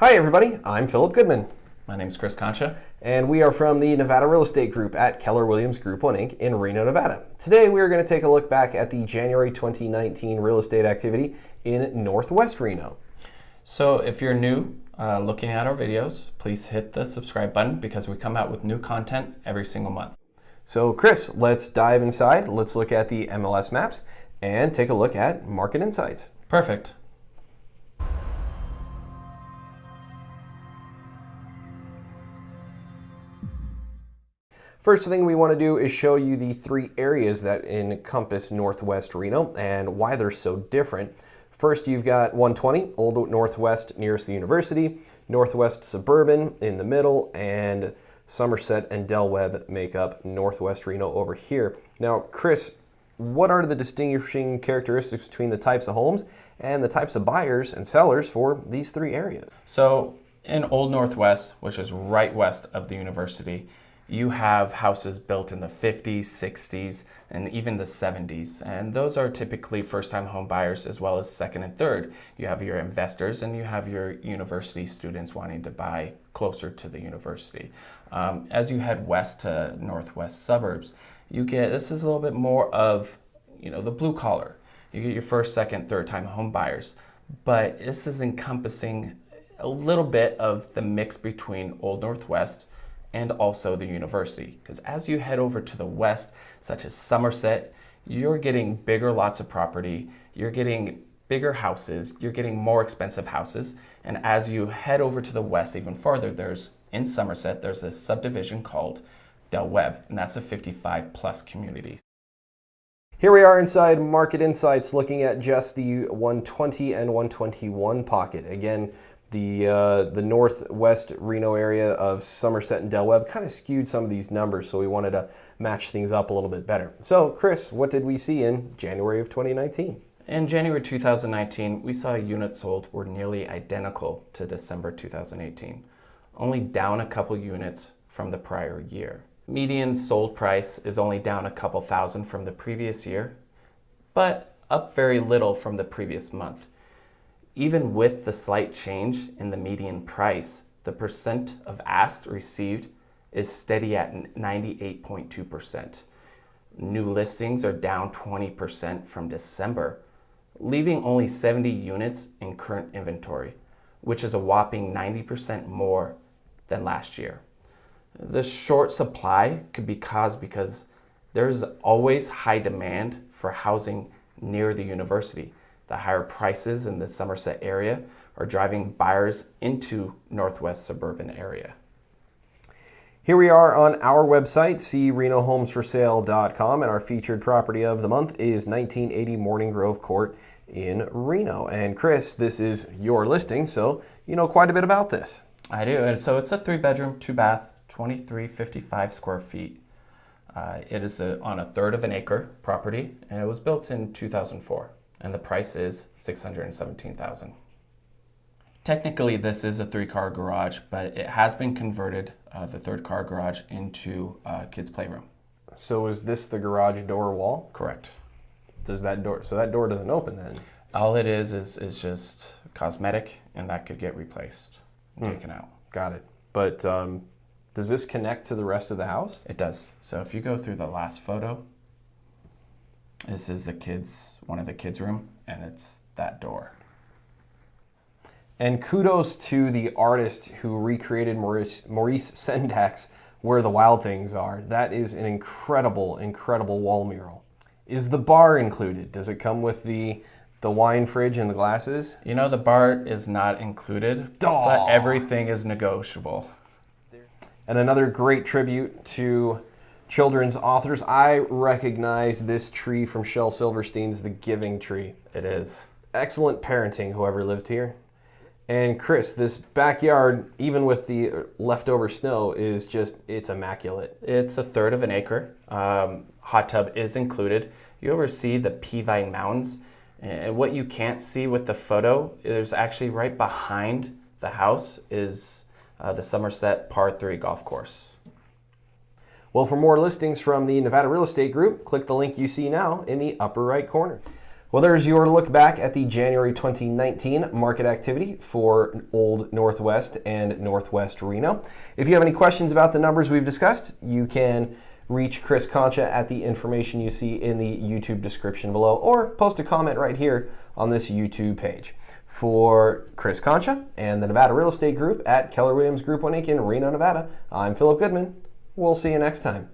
Hi, everybody. I'm Philip Goodman, My name is Chris Concha. and we are from the Nevada Real Estate Group at Keller Williams Group 1 Inc. in Reno, Nevada. Today, we are going to take a look back at the January 2019 real estate activity in Northwest Reno. So if you're new uh, looking at our videos, please hit the subscribe button because we come out with new content every single month. So, Chris, let's dive inside. Let's look at the MLS maps and take a look at market insights. Perfect. First thing we want to do is show you the three areas that encompass Northwest Reno and why they're so different. First, you've got 120, Old Northwest nearest the university, Northwest Suburban in the middle, and Somerset and Del Webb make up Northwest Reno over here. Now, Chris, what are the distinguishing characteristics between the types of homes and the types of buyers and sellers for these three areas? So in Old Northwest, which is right west of the university, you have houses built in the 50s, 60s, and even the 70s. And those are typically first time home buyers as well as second and third. You have your investors and you have your university students wanting to buy closer to the university. Um, as you head west to northwest suburbs, you get this is a little bit more of you know the blue collar. You get your first, second, third time home buyers. But this is encompassing a little bit of the mix between Old Northwest and also the university. Because as you head over to the west, such as Somerset, you're getting bigger lots of property, you're getting bigger houses, you're getting more expensive houses. And as you head over to the west even farther, there's in Somerset, there's a subdivision called Del Webb, and that's a 55 plus community. Here we are inside Market Insights looking at just the 120 and 121 pocket. Again, the, uh, the northwest Reno area of Somerset and Del Webb kind of skewed some of these numbers, so we wanted to match things up a little bit better. So, Chris, what did we see in January of 2019? In January 2019, we saw units sold were nearly identical to December 2018, only down a couple units from the prior year. Median sold price is only down a couple thousand from the previous year, but up very little from the previous month. Even with the slight change in the median price, the percent of asked received is steady at 98.2%. New listings are down 20% from December, leaving only 70 units in current inventory, which is a whopping 90% more than last year. The short supply could be caused because there's always high demand for housing near the university. The higher prices in the Somerset area are driving buyers into northwest suburban area. Here we are on our website, crenohomesforsale.com, and our featured property of the month is 1980 Morning Grove Court in Reno. And Chris, this is your listing, so you know quite a bit about this. I do, and so it's a three bedroom, two bath, 2355 square feet. Uh, it is a, on a third of an acre property, and it was built in 2004, and the price is 617,000. Technically, this is a three-car garage, but it has been converted, uh, the third car garage, into a kids' playroom. So is this the garage door wall? Correct. Does that door, so that door doesn't open then? All it is is, is just cosmetic, and that could get replaced, and taken out. Got it. But um, does this connect to the rest of the house? It does. So if you go through the last photo, this is the kids, one of the kids' room, and it's that door. And kudos to the artist who recreated Maurice, Maurice Sendak's Where the Wild Things Are. That is an incredible, incredible wall mural. Is the bar included? Does it come with the the wine fridge and the glasses? You know, the bar is not included, but everything is negotiable. And another great tribute to children's authors. I recognize this tree from Shel Silverstein's The Giving Tree. It is. Excellent parenting, whoever lived here. And Chris, this backyard, even with the leftover snow, is just, it's immaculate. It's a third of an acre. Um, hot tub is included. You ever see the Peavine Mountains? And what you can't see with the photo, is actually right behind the house is uh, the Somerset Par 3 golf course. Well, for more listings from the Nevada Real Estate Group, click the link you see now in the upper right corner. Well, there's your look back at the January 2019 market activity for Old Northwest and Northwest Reno. If you have any questions about the numbers we've discussed, you can reach Chris Concha at the information you see in the YouTube description below or post a comment right here on this YouTube page. For Chris Concha and the Nevada Real Estate Group at Keller Williams Group One Inc. in Reno, Nevada, I'm Philip Goodman. We'll see you next time.